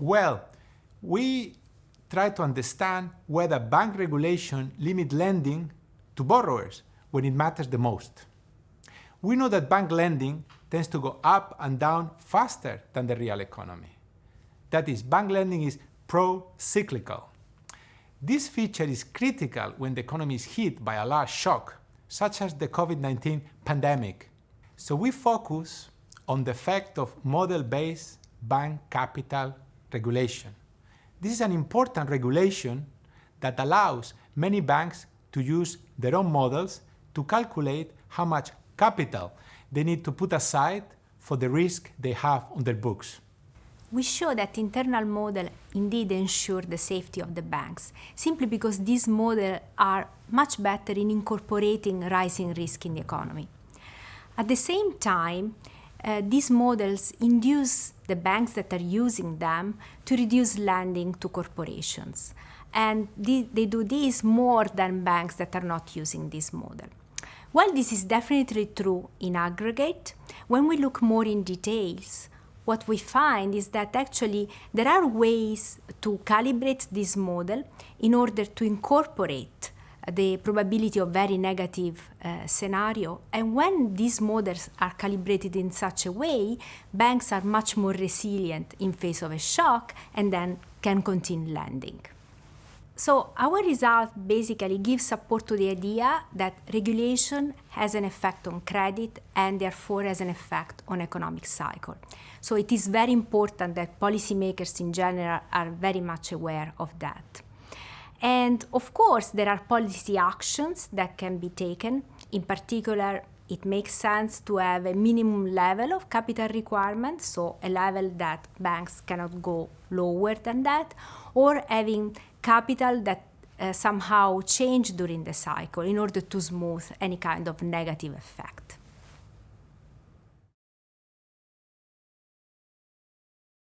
Well, we try to understand whether bank regulation limit lending to borrowers when it matters the most. We know that bank lending tends to go up and down faster than the real economy. That is, bank lending is pro-cyclical. This feature is critical when the economy is hit by a large shock, such as the COVID-19 pandemic. So we focus on the effect of model-based bank capital regulation. This is an important regulation that allows many banks to use their own models to calculate how much capital they need to put aside for the risk they have on their books. We show that internal model indeed ensure the safety of the banks, simply because these models are much better in incorporating rising risk in the economy. At the same time, uh, these models induce the banks that are using them to reduce lending to corporations. And they, they do this more than banks that are not using this model. While this is definitely true in aggregate, when we look more in details, what we find is that actually there are ways to calibrate this model in order to incorporate the probability of very negative uh, scenario. And when these models are calibrated in such a way, banks are much more resilient in face of a shock and then can continue lending. So our result basically gives support to the idea that regulation has an effect on credit and therefore has an effect on economic cycle. So it is very important that policymakers in general are very much aware of that. And of course, there are policy actions that can be taken. In particular, it makes sense to have a minimum level of capital requirement, so a level that banks cannot go lower than that, or having capital that uh, somehow change during the cycle in order to smooth any kind of negative effect.